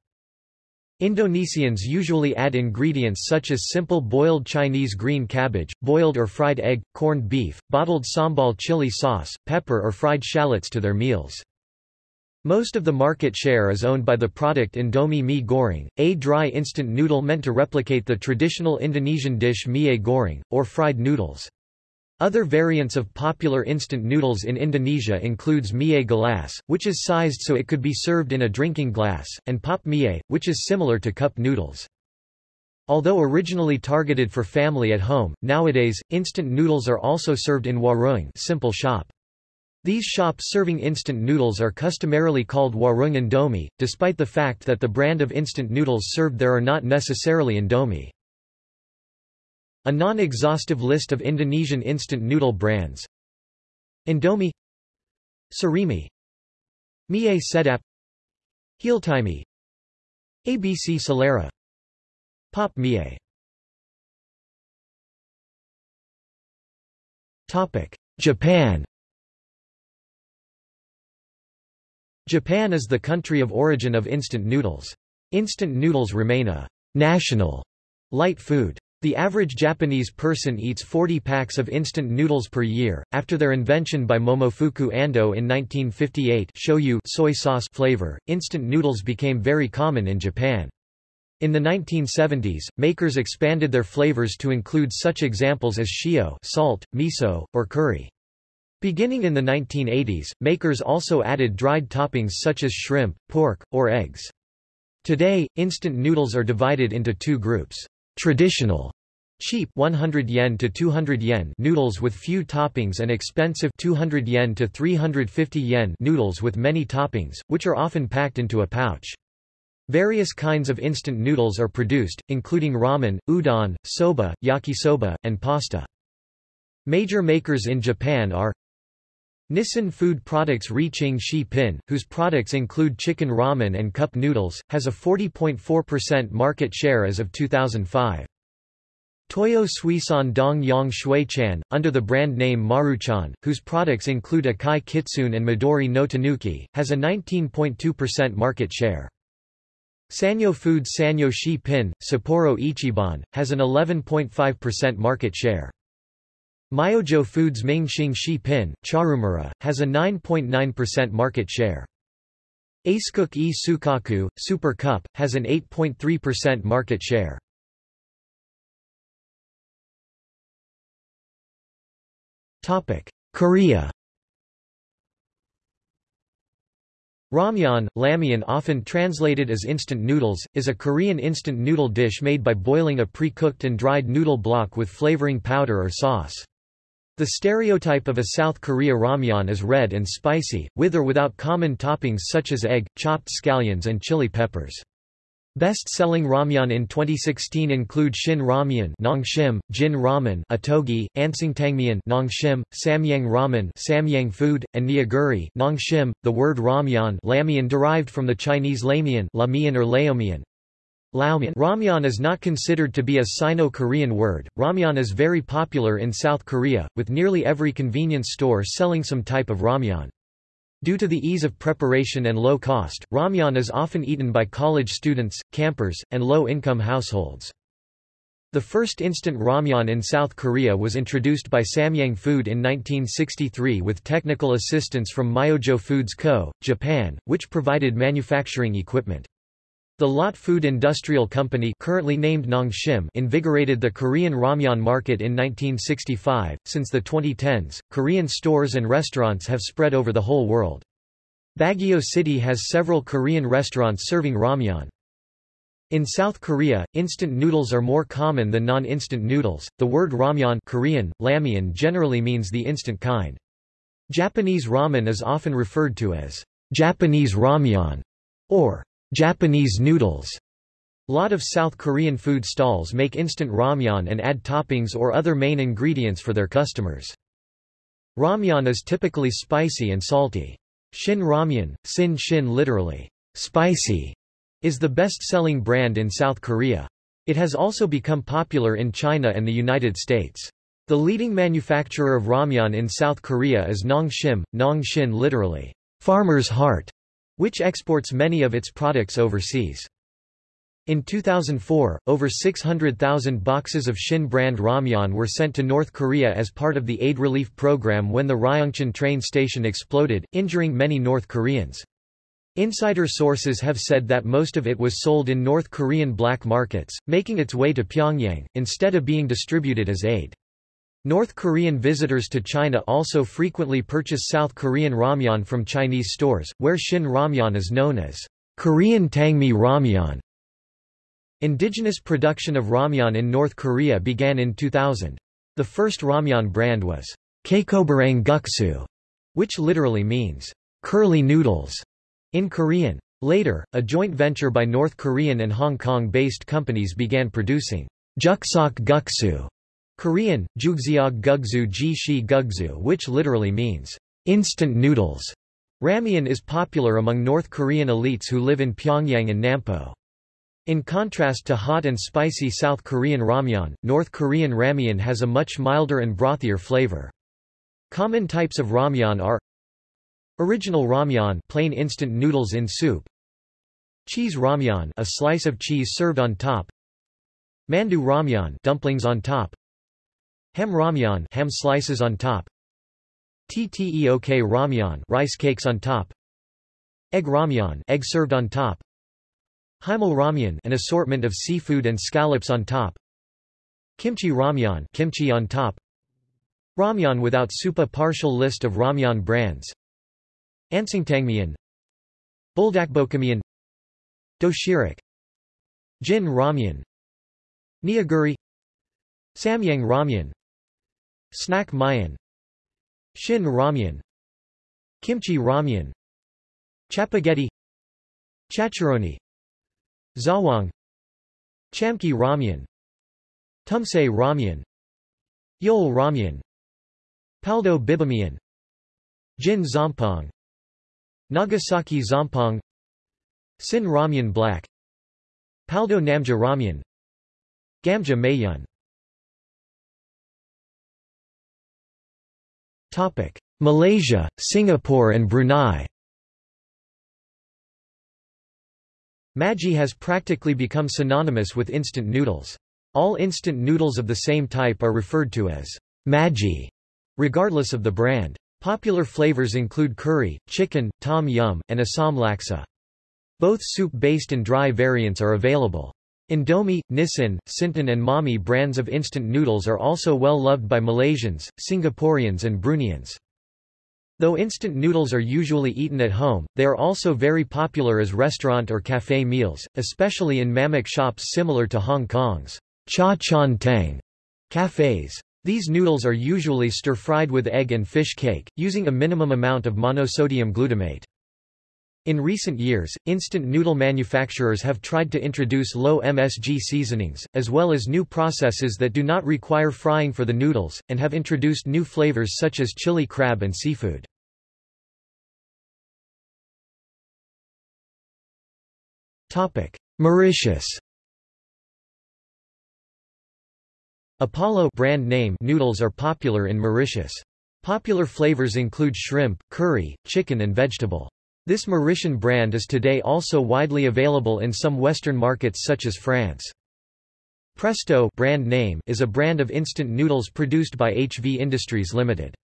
Indonesians usually add ingredients such as simple boiled Chinese green cabbage, boiled or fried egg, corned beef, bottled sambal chili sauce, pepper or fried shallots to their meals. Most of the market share is owned by the product Indomie mie goreng, a dry instant noodle meant to replicate the traditional Indonesian dish mie goreng, or fried noodles. Other variants of popular instant noodles in Indonesia includes mie gelas, which is sized so it could be served in a drinking glass, and pop mie, which is similar to cup noodles. Although originally targeted for family at home, nowadays, instant noodles are also served in warung simple shop. These shops serving instant noodles are customarily called warung indomie, despite the fact that the brand of instant noodles served there are not necessarily indomie. A non-exhaustive list of Indonesian instant noodle brands. Indomie. Sarimi. Mie Sedap. Heeltimie ABC Solera. Pop Mie. Japan Japan is the country of origin of instant noodles. Instant noodles remain a national light food. The average Japanese person eats 40 packs of instant noodles per year. After their invention by Momofuku Ando in 1958, shoyu soy sauce flavor, instant noodles became very common in Japan. In the 1970s, makers expanded their flavors to include such examples as shio salt, miso, or curry. Beginning in the 1980s, makers also added dried toppings such as shrimp, pork, or eggs. Today, instant noodles are divided into two groups. Traditional cheap 100 yen to 200 yen noodles with few toppings and expensive 200 yen to 350 yen noodles with many toppings, which are often packed into a pouch. Various kinds of instant noodles are produced, including ramen, udon, soba, yakisoba, and pasta. Major makers in Japan are Nissin Food Products Ri-Ching Shi Pin, whose products include chicken ramen and cup noodles, has a 40.4% market share as of 2005. Toyo Suisan Dong Yang Shui-chan, under the brand name Maruchan, whose products include Akai Kitsune and Midori no Tanuki, has a 19.2% market share. Sanyo Foods Sanyo Shi Pin, Sapporo Ichiban, has an 11.5% market share. Myojo Foods Mingxing Shi Pin, Charumera, has a 9.9% market share. Acecook E Sukaku, Super Cup, has an 8.3% market share. Korea Ramyeon, lamyeon often translated as instant noodles, is a Korean instant noodle dish made by boiling a pre-cooked and dried noodle block with flavoring powder or sauce. The stereotype of a South Korea ramyeon is red and spicy, with or without common toppings such as egg, chopped scallions and chili peppers. Best-selling ramyeon in 2016 include Shin Ramyeon, Nongshim, Jin Ramen, Ottogi, Ansingtangmyeon, Nongshim, Samyang Ramen, Samyang Food, and Neoguri, Nongshim. The word ramyeon, lamyeon derived from the Chinese lamian, lamian or laomian, Ramyeon is not considered to be a Sino-Korean word. Ramyeon is very popular in South Korea, with nearly every convenience store selling some type of ramyeon. Due to the ease of preparation and low cost, ramyeon is often eaten by college students, campers, and low-income households. The first instant ramyeon in South Korea was introduced by Samyang Food in 1963 with technical assistance from Myojo Foods Co., Japan, which provided manufacturing equipment. The Lot Food Industrial Company currently named Nongshim invigorated the Korean ramyeon market in 1965. Since the 2010s, Korean stores and restaurants have spread over the whole world. Baguio City has several Korean restaurants serving ramyeon. In South Korea, instant noodles are more common than non-instant noodles. The word ramyeon Korean, ramyeon generally means the instant kind. Japanese ramen is often referred to as Japanese ramyeon or Japanese noodles. Lot of South Korean food stalls make instant ramyeon and add toppings or other main ingredients for their customers. Ramyeon is typically spicy and salty. Shin Ramyeon, Sin Shin literally, spicy, is the best-selling brand in South Korea. It has also become popular in China and the United States. The leading manufacturer of ramyeon in South Korea is Nongshim, Nongshin literally, farmer's heart which exports many of its products overseas. In 2004, over 600,000 boxes of Shin brand ramyeon were sent to North Korea as part of the aid relief program when the Ryongchon train station exploded, injuring many North Koreans. Insider sources have said that most of it was sold in North Korean black markets, making its way to Pyongyang, instead of being distributed as aid. North Korean visitors to China also frequently purchase South Korean ramyeon from Chinese stores, where Shin ramyeon is known as Korean tangmi ramyeon. Indigenous production of ramyeon in North Korea began in 2000. The first ramyeon brand was Keikobarang Guksu, which literally means curly noodles in Korean. Later, a joint venture by North Korean and Hong Kong-based companies began producing Juksok Guksu Korean, Shi Gugzu which literally means, instant noodles. Ramyeon is popular among North Korean elites who live in Pyongyang and Nampo. In contrast to hot and spicy South Korean ramyeon, North Korean ramyeon has a much milder and brothier flavor. Common types of ramyeon are Original ramyeon plain instant noodles in soup Cheese ramyeon a slice of cheese served on top Mandu ramyeon dumplings on top Ham ramyeon ham slices on top. Tteok ramyeon rice cakes on top. Egg ramyeon egg served on top. Haemul ramyeon an assortment of seafood and scallops on top. Kimchi ramyeon kimchi on top. Ramyeon without soup A partial list of ramyeon brands. Ansangtangmyeon Buldakbokkeumyeon Doshirak Jin ramyeon. Neoguri Samyang ramyeon Snack myeon Shin ramyeon. Kimchi ramyeon. Chapagetti Chacharoni. Zawang. Chamki ramyeon. Tumse ramyeon. Yol ramyeon. Paldo bibimyeon Jin zompong Nagasaki Zampong. Sin ramyeon black. Paldo namja ramyeon. Gamja mayun Topic: Malaysia, Singapore and Brunei. Maggi has practically become synonymous with instant noodles. All instant noodles of the same type are referred to as Maggi, regardless of the brand. Popular flavors include curry, chicken, tom yum, and assam laksa. Both soup-based and dry variants are available. Indomie, Nissin, Cintan and Mamee brands of instant noodles are also well loved by Malaysians, Singaporeans and Bruneians. Though instant noodles are usually eaten at home, they are also very popular as restaurant or café meals, especially in mamak shops similar to Hong Kong's cha chaan teng cafes. These noodles are usually stir-fried with egg and fish cake, using a minimum amount of monosodium glutamate. In recent years, instant noodle manufacturers have tried to introduce low MSG seasonings, as well as new processes that do not require frying for the noodles, and have introduced new flavors such as chili crab and seafood. Mauritius Apollo brand name noodles are popular in Mauritius. Popular flavors include shrimp, curry, chicken and vegetable. This Mauritian brand is today also widely available in some Western markets such as France. Presto brand name is a brand of instant noodles produced by HV Industries Limited.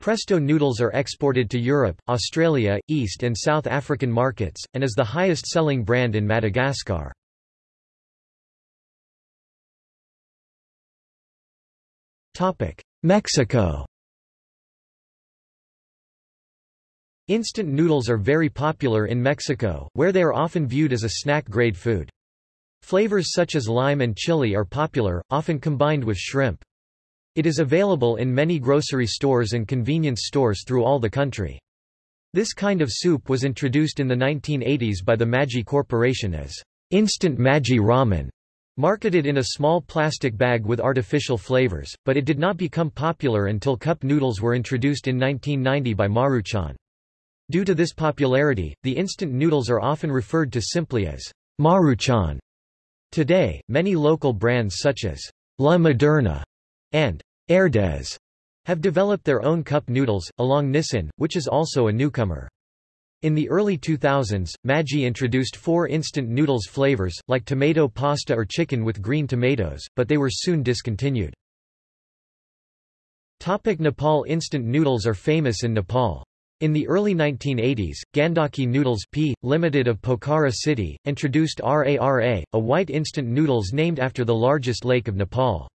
Presto noodles are exported to Europe, Australia, East and South African markets, and is the highest-selling brand in Madagascar. Mexico Instant noodles are very popular in Mexico, where they are often viewed as a snack-grade food. Flavors such as lime and chili are popular, often combined with shrimp. It is available in many grocery stores and convenience stores through all the country. This kind of soup was introduced in the 1980s by the Maggi Corporation as instant Maggi ramen, marketed in a small plastic bag with artificial flavors, but it did not become popular until cup noodles were introduced in 1990 by Maruchan. Due to this popularity, the instant noodles are often referred to simply as Maruchan. Today, many local brands such as La Moderna and Herdez have developed their own cup noodles, along Nissin, which is also a newcomer. In the early 2000s, Maggi introduced four instant noodles flavors, like tomato pasta or chicken with green tomatoes, but they were soon discontinued. Topic Nepal Instant noodles are famous in Nepal. In the early 1980s, Gandaki Noodles P. Limited of Pokhara City, introduced RARA, a white instant noodles named after the largest lake of Nepal.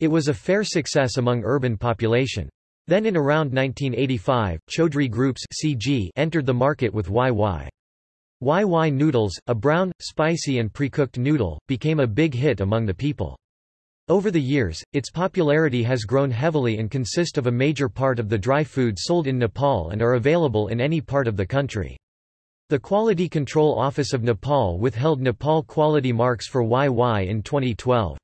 It was a fair success among urban population. Then in around 1985, Chaudhary Groups CG entered the market with Wai Wai. YY Noodles, a brown, spicy and pre-cooked noodle, became a big hit among the people. Over the years, its popularity has grown heavily and consist of a major part of the dry food sold in Nepal and are available in any part of the country. The Quality Control Office of Nepal withheld Nepal quality marks for Wai Wai in 2012.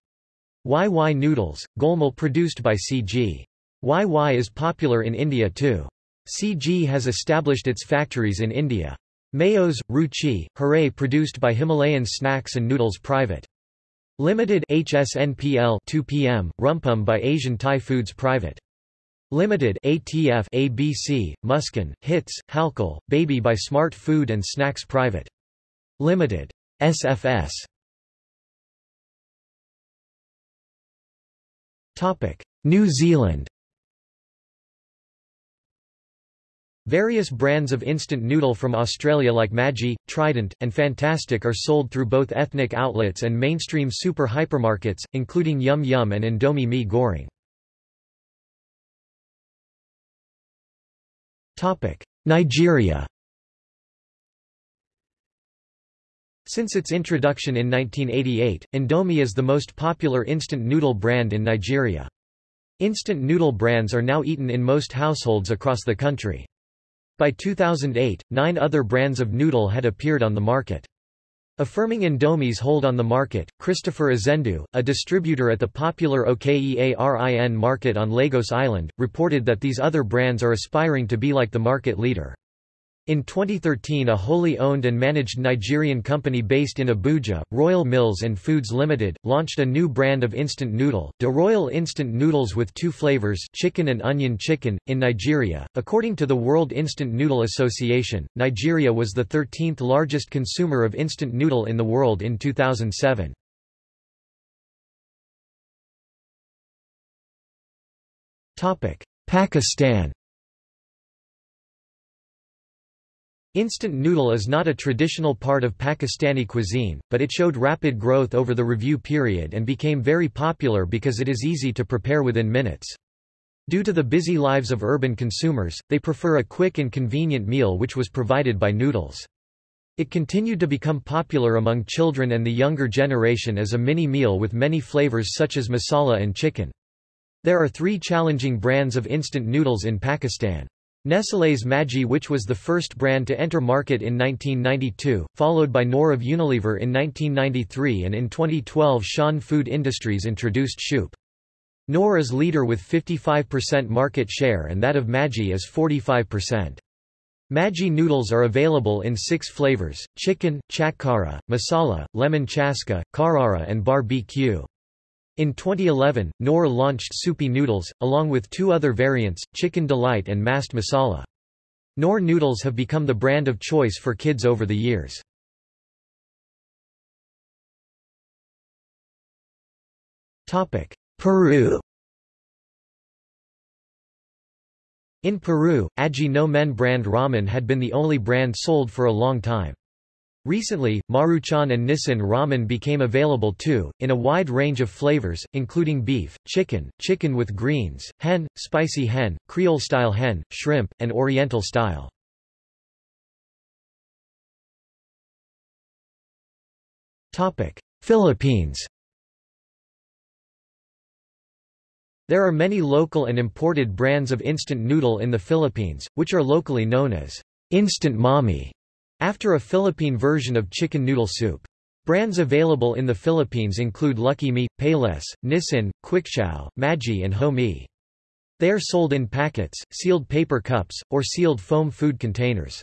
Wai Wai noodles, golmul produced by CG. Wai Wai is popular in India too. CG has established its factories in India. Mayos, Ruchi, Hooray produced by Himalayan Snacks and Noodles Private. Limited HSNPL 2 PM, Rumpum by Asian Thai Foods Private. Limited ATF ABC, Muskin, Hits, Halkal, Baby by Smart Food and Snacks Private. Limited. SFS. Topic: New Zealand Various brands of instant noodle from Australia like Maggi, Trident, and Fantastic are sold through both ethnic outlets and mainstream super hypermarkets, including Yum Yum and Indomie Mee Goreng. Nigeria Since its introduction in 1988, Indomie is the most popular instant noodle brand in Nigeria. Instant noodle brands are now eaten in most households across the country. By 2008, nine other brands of noodle had appeared on the market. Affirming Indomie's hold on the market, Christopher Azendu, a distributor at the popular OKEARIN market on Lagos Island, reported that these other brands are aspiring to be like the market leader. In 2013 a wholly owned and managed Nigerian company based in Abuja, Royal Mills and Foods Limited, launched a new brand of instant noodle, De Royal Instant Noodles with two flavors chicken and onion chicken, in Nigeria. According to the World Instant Noodle Association, Nigeria was the 13th largest consumer of instant noodle in the world in 2007. Pakistan Instant noodle is not a traditional part of Pakistani cuisine, but it showed rapid growth over the review period and became very popular because it is easy to prepare within minutes. Due to the busy lives of urban consumers, they prefer a quick and convenient meal which was provided by noodles. It continued to become popular among children and the younger generation as a mini meal with many flavors such as masala and chicken. There are three challenging brands of instant noodles in Pakistan. Nestlé's Maggi which was the first brand to enter market in 1992, followed by Knorr of Unilever in 1993 and in 2012 Shan Food Industries introduced Shoop. Knorr is leader with 55% market share and that of Maggi is 45%. Maggi noodles are available in six flavors, chicken, chatkara, masala, lemon chaska, karara and barbecue. In 2011, Knorr launched soupy noodles, along with two other variants, Chicken Delight and Mast Masala. Knorr noodles have become the brand of choice for kids over the years. Peru In Peru, Aji no Men brand ramen had been the only brand sold for a long time. Recently, Maruchan and Nissin ramen became available too, in a wide range of flavors, including beef, chicken, chicken with greens, hen, spicy hen, Creole-style hen, shrimp, and Oriental-style. Philippines There are many local and imported brands of instant noodle in the Philippines, which are locally known as instant mami after a Philippine version of chicken noodle soup. Brands available in the Philippines include Lucky Me, Payless, Nissin, Quickchow, Maggi and Ho-Me. They are sold in packets, sealed paper cups, or sealed foam food containers.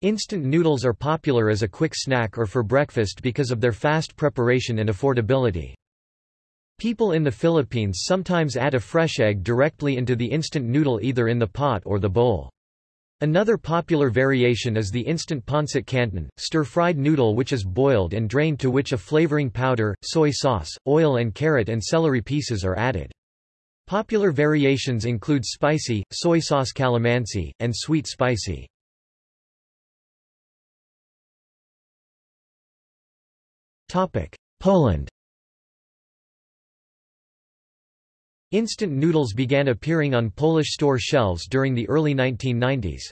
Instant noodles are popular as a quick snack or for breakfast because of their fast preparation and affordability. People in the Philippines sometimes add a fresh egg directly into the instant noodle either in the pot or the bowl. Another popular variation is the instant pancit canton, stir-fried noodle which is boiled and drained to which a flavoring powder, soy sauce, oil and carrot and celery pieces are added. Popular variations include spicy, soy sauce calamansi, and sweet spicy. Poland Instant noodles began appearing on Polish store shelves during the early 1990s.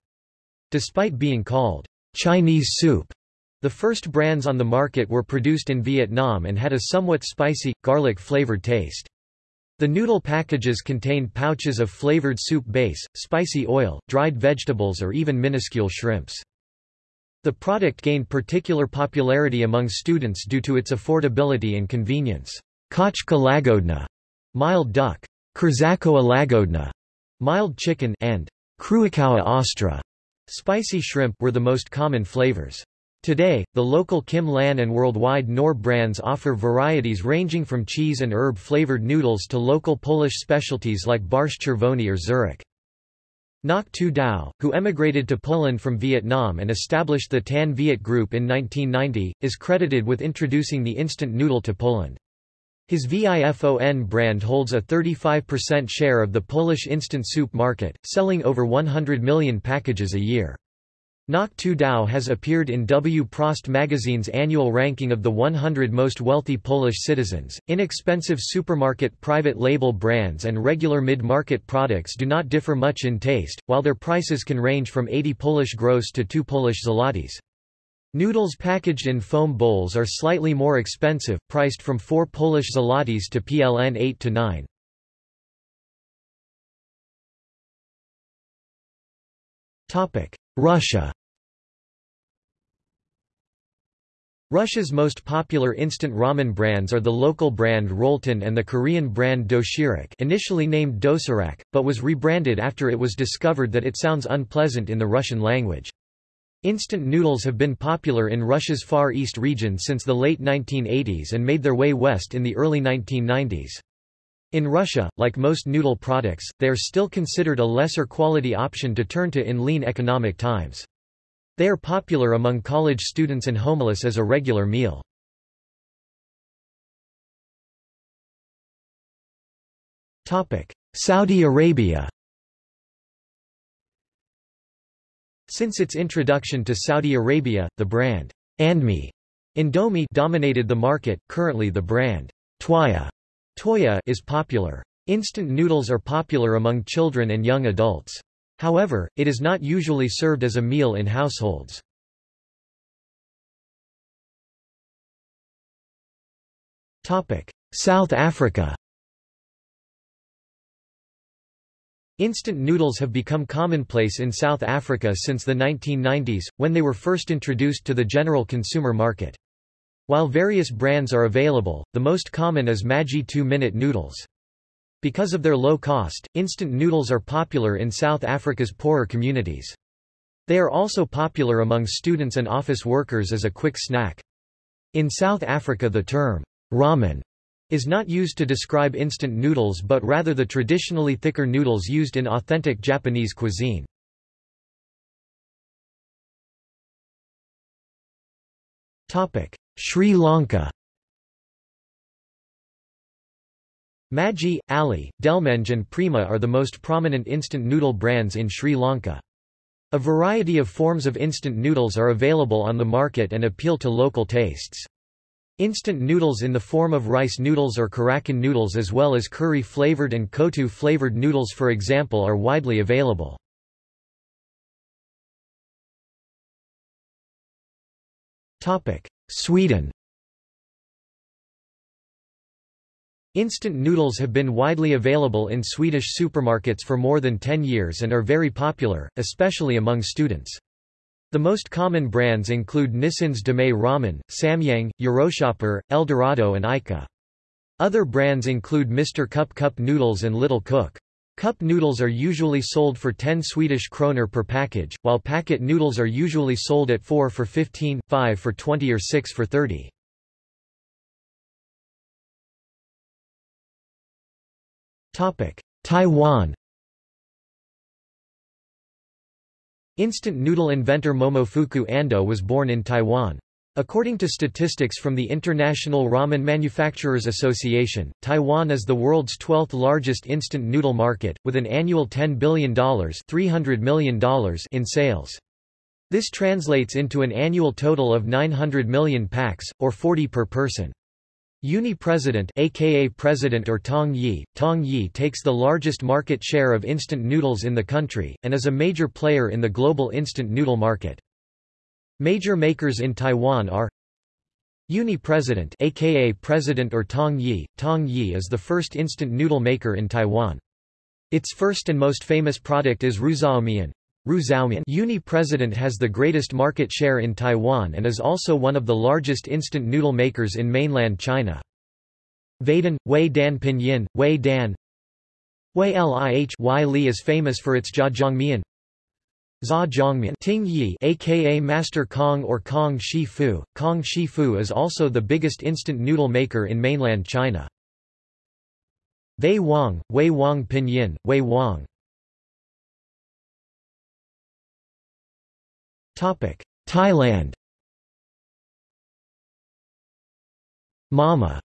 Despite being called Chinese soup, the first brands on the market were produced in Vietnam and had a somewhat spicy, garlic-flavored taste. The noodle packages contained pouches of flavored soup base, spicy oil, dried vegetables or even minuscule shrimps. The product gained particular popularity among students due to its affordability and convenience. Kaczka lagodna mild duck, Krzakowa lagodna, mild chicken, and Kruikowa ostra, spicy shrimp were the most common flavors. Today, the local Kim Lan and worldwide Knorr brands offer varieties ranging from cheese and herb-flavored noodles to local Polish specialties like Barszcz Czerwony or Zurek. Ngoc Tu Dao, who emigrated to Poland from Vietnam and established the Tan Viet Group in 1990, is credited with introducing the instant noodle to Poland. His VIFON brand holds a 35% share of the Polish instant soup market, selling over 100 million packages a year. Ngoc Tu Dao has appeared in Wprost magazine's annual ranking of the 100 most wealthy Polish citizens. Inexpensive supermarket private label brands and regular mid market products do not differ much in taste, while their prices can range from 80 Polish gross to 2 Polish zlotys. Noodles packaged in foam bowls are slightly more expensive, priced from 4 Polish zlotys to PLN 8 to 9. Topic: Russia Russia's most popular instant ramen brands are the local brand Rolton and the Korean brand Doshirak initially named Dosarak, but was rebranded after it was discovered that it sounds unpleasant in the Russian language. Instant noodles have been popular in Russia's Far East region since the late 1980s and made their way west in the early 1990s. In Russia, like most noodle products, they are still considered a lesser quality option to turn to in lean economic times. They are popular among college students and homeless as a regular meal. Saudi Arabia Since its introduction to Saudi Arabia, the brand Andmi Indomie dominated the market. Currently the brand Twaya Toya is popular. Instant noodles are popular among children and young adults. However, it is not usually served as a meal in households. South Africa Instant noodles have become commonplace in South Africa since the 1990s, when they were first introduced to the general consumer market. While various brands are available, the most common is Maggi 2-minute noodles. Because of their low cost, instant noodles are popular in South Africa's poorer communities. They are also popular among students and office workers as a quick snack. In South Africa the term, ramen, is not used to describe instant noodles but rather the traditionally thicker noodles used in authentic Japanese cuisine. Sri Lanka Maggi, Ali, Delmege and Prima are the most prominent instant noodle brands in Sri Lanka. A variety of forms of instant noodles are available on the market and appeal to local tastes. Instant noodles in the form of rice noodles or kurakkan noodles as well as curry-flavored and Kottu-flavored noodles for example are widely available. Sweden Instant noodles have been widely available in Swedish supermarkets for more than 10 years and are very popular, especially among students. The most common brands include Nissin's Demae Ramen, Samyang, Euroshopper, Eldorado and Ica. Other brands include Mr. Cup Cup Noodles and Little Cook. Cup noodles are usually sold for 10 Swedish kroner per package, while packet noodles are usually sold at 4 for 15, 5 for 20 or 6 for 30. Taiwan Instant noodle inventor Momofuku Ando was born in Taiwan. According to statistics from the International Ramen Manufacturers Association, Taiwan is the world's 12th largest instant noodle market, with an annual $10 billion, $300 million in sales. This translates into an annual total of 900 million packs, or 40 per person. Uni President aka President or Tong Yi, Tong Yi takes the largest market share of instant noodles in the country, and is a major player in the global instant noodle market. Major makers in Taiwan are Uni President aka President or Tong Yi. Tong Yi is the first instant noodle maker in Taiwan. Its first and most famous product is Ruzaomian. Uni President has the greatest market share in Taiwan and is also one of the largest instant noodle makers in mainland China. Vedan, Wei Dan Pinyin, Wei Dan Wei Lih Wai Li is famous for its Jjajangmian Za Ting Yi aka Master Kong or Kong Shi Fu. Kong Shi Fu is also the biggest instant noodle maker in mainland China. Wei Wang, Wei Wang Pinyin, Wei Wang Thailand Mama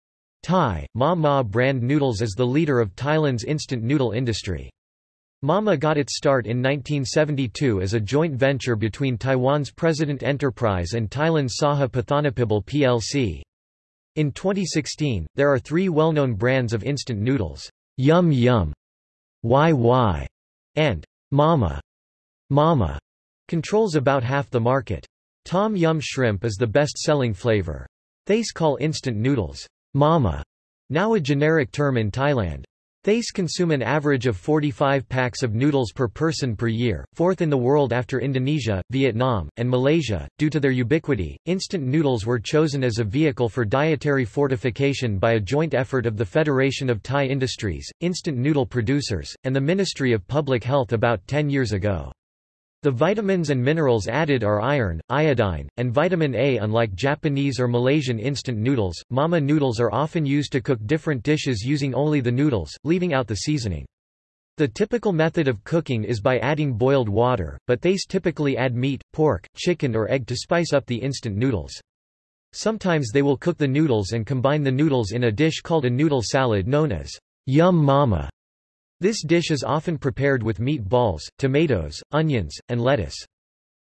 Thai, Ma Ma brand noodles is the leader of Thailand's instant noodle industry. Mama got its start in 1972 as a joint venture between Taiwan's President Enterprise and Thailand's Saha Pathanapibul plc. In 2016, there are three well-known brands of instant noodles, Yum Yum, Wai Wai, and Mama. Mama controls about half the market. Tom Yum shrimp is the best-selling flavor. Thais call instant noodles, Mama, now a generic term in Thailand. Thais consume an average of 45 packs of noodles per person per year, fourth in the world after Indonesia, Vietnam, and Malaysia. Due to their ubiquity, instant noodles were chosen as a vehicle for dietary fortification by a joint effort of the Federation of Thai Industries, instant noodle producers, and the Ministry of Public Health about 10 years ago. The vitamins and minerals added are iron, iodine, and vitamin A. Unlike Japanese or Malaysian instant noodles, mama noodles are often used to cook different dishes using only the noodles, leaving out the seasoning. The typical method of cooking is by adding boiled water, but they typically add meat, pork, chicken or egg to spice up the instant noodles. Sometimes they will cook the noodles and combine the noodles in a dish called a noodle salad known as Yum Mama. This dish is often prepared with meat balls, tomatoes, onions, and lettuce.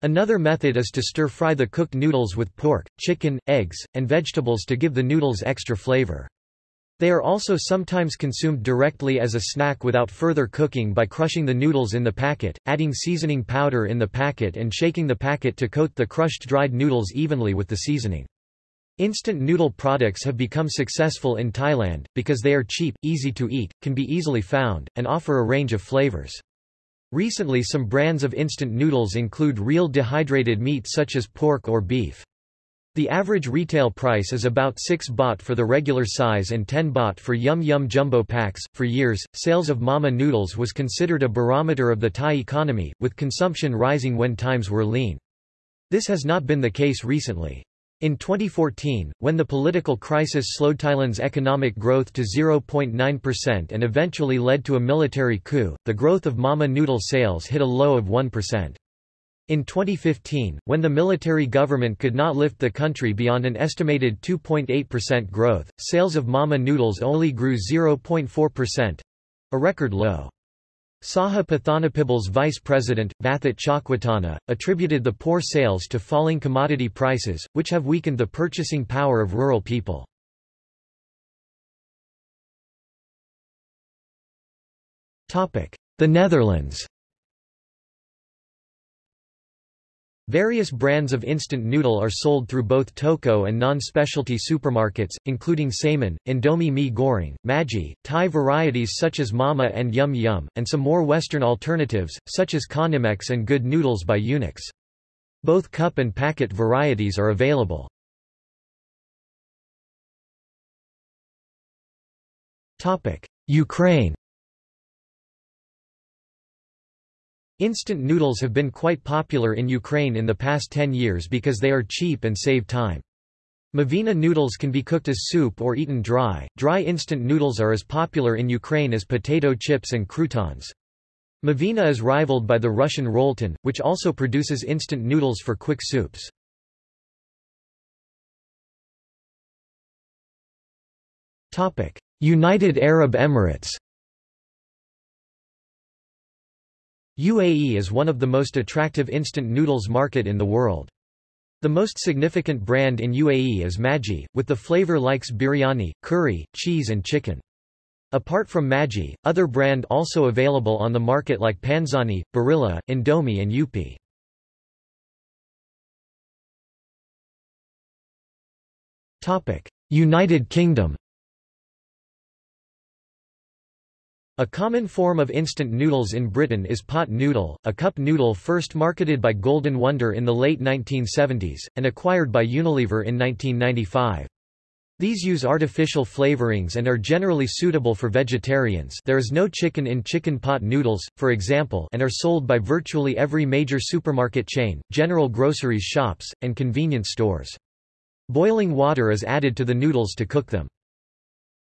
Another method is to stir-fry the cooked noodles with pork, chicken, eggs, and vegetables to give the noodles extra flavor. They are also sometimes consumed directly as a snack without further cooking by crushing the noodles in the packet, adding seasoning powder in the packet and shaking the packet to coat the crushed dried noodles evenly with the seasoning. Instant noodle products have become successful in Thailand, because they are cheap, easy to eat, can be easily found, and offer a range of flavors. Recently some brands of instant noodles include real dehydrated meat such as pork or beef. The average retail price is about 6 baht for the regular size and 10 baht for Yum Yum jumbo packs. For years, sales of Mama noodles was considered a barometer of the Thai economy, with consumption rising when times were lean. This has not been the case recently. In 2014, when the political crisis slowed Thailand's economic growth to 0.9% and eventually led to a military coup, the growth of Mama noodle sales hit a low of 1%. In 2015, when the military government could not lift the country beyond an estimated 2.8% growth, sales of Mama noodles only grew 0.4%—a record low. Saha Pathanapibul's vice president, Vathat Chakwatana, attributed the poor sales to falling commodity prices, which have weakened the purchasing power of rural people. The Netherlands Various brands of instant noodle are sold through both toko and non-specialty supermarkets, including Suimin, Indomie mee goreng, Maggi, Thai varieties such as Mama and Yum Yum, and some more Western alternatives, such as Konimex and Good Noodles by Unox. Both cup and packet varieties are available. Ukraine Instant noodles have been quite popular in Ukraine in the past 10 years because they are cheap and save time. Mivina noodles can be cooked as soup or eaten dry. Dry instant noodles are as popular in Ukraine as potato chips and croutons. Mivina is rivaled by the Russian Rolton, which also produces instant noodles for quick soups. United Arab Emirates UAE is one of the most attractive instant noodles market in the world. The most significant brand in UAE is Maggi, with the flavor likes biryani, curry, cheese and chicken. Apart from Maggi, other brand also available on the market like Panzani, Barilla, Indomie and Yupi. United Kingdom A common form of instant noodles in Britain is pot noodle, a cup noodle first marketed by Golden Wonder in the late 1970s, and acquired by Unilever in 1995. These use artificial flavorings and are generally suitable for vegetarians there is no chicken in chicken pot noodles, for example and are sold by virtually every major supermarket chain, general groceries shops, and convenience stores. Boiling water is added to the noodles to cook them.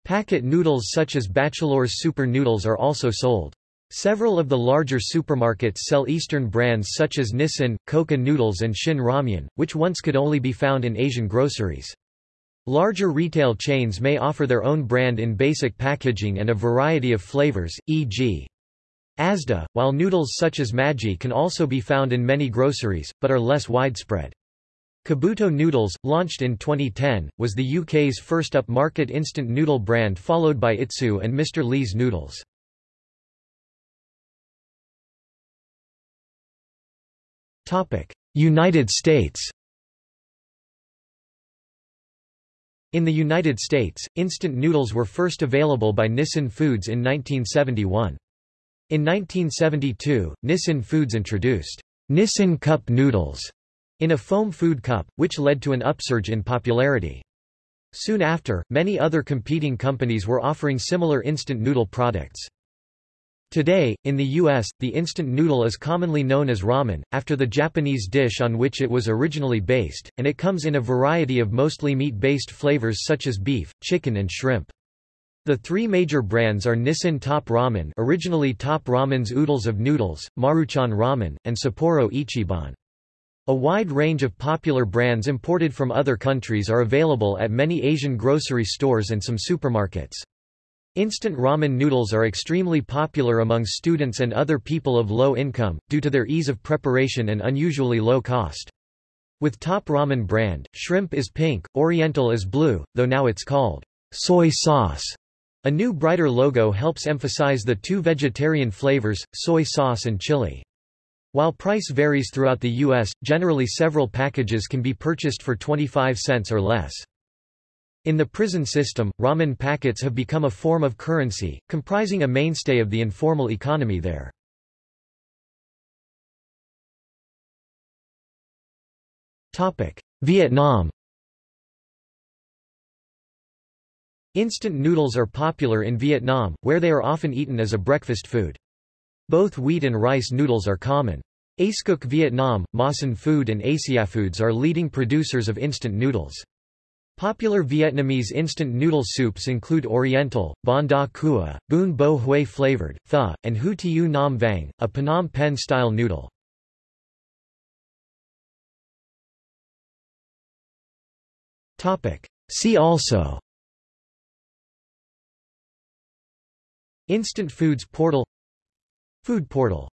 Packet noodles such as Bachelor's Super Noodles are also sold. Several of the larger supermarkets sell Eastern brands such as Nissin, Koka Noodles and Shin Ramyun, which once could only be found in Asian groceries. Larger retail chains may offer their own brand in basic packaging and a variety of flavors, e.g. Asda, while noodles such as Maggi can also be found in many groceries, but are less widespread. Kabuto Noodles, launched in 2010, was the UK's first upmarket instant noodle brand followed by Itsu and Mr. Lee's Noodles. United States In the United States, instant noodles were first available by Nissin Foods in 1971. In 1972, Nissin Foods introduced Nissin Cup Noodles in a foam food cup, which led to an upsurge in popularity. Soon after, many other competing companies were offering similar instant noodle products. Today, in the U.S., the instant noodle is commonly known as ramen, after the Japanese dish on which it was originally based, and it comes in a variety of mostly meat-based flavors such as beef, chicken and shrimp. The three major brands are Nissin Top Ramen originally Top Ramen's oodles of noodles, Maruchan Ramen, and Sapporo Ichiban. A wide range of popular brands imported from other countries are available at many Asian grocery stores and some supermarkets. Instant ramen noodles are extremely popular among students and other people of low income, due to their ease of preparation and unusually low cost. With Top Ramen brand, shrimp is pink, oriental is blue, though now it's called soy sauce. A new brighter logo helps emphasize the two vegetarian flavors, soy sauce and chili. While price varies throughout the U.S., generally several packages can be purchased for 25 cents or less. In the prison system, ramen packets have become a form of currency, comprising a mainstay of the informal economy there. Vietnam Instant noodles are popular in Vietnam, where they are often eaten as a breakfast food. Both wheat and rice noodles are common. Acecook Vietnam, Masan Food and Asiafoods are leading producers of instant noodles. Popular Vietnamese instant noodle soups include Oriental, Bon Da Cua, Bun Bo Hue flavored, Tha, and Hu Tiu Nam Vang, a Phnom Penh-style noodle. See also Instant Foods Portal Food Portal